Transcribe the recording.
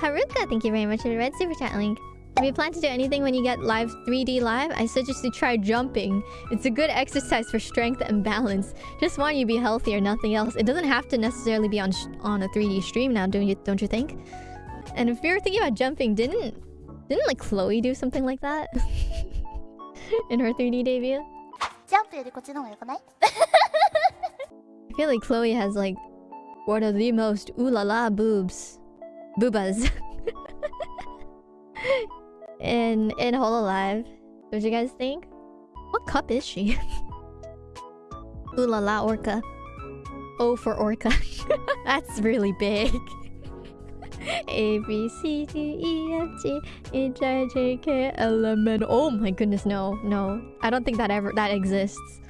Haruka, thank you very much for the red super chat link. If you plan to do anything when you get live 3D live, I suggest you try jumping. It's a good exercise for strength and balance. Just want you to be healthy or nothing else. It doesn't have to necessarily be on on a 3D stream now, don't you? Don't you think? And if you're thinking about jumping, didn't didn't like Chloe do something like that in her 3D debut? I feel like Chloe has like one of the most ooh la la boobs boobas in in Hololive. What you guys think? What cup is she? ooh la la orca. O for orca. That's really big. A B C D E F G H I J K L M N. Oh my goodness, no, no. I don't think that ever that exists.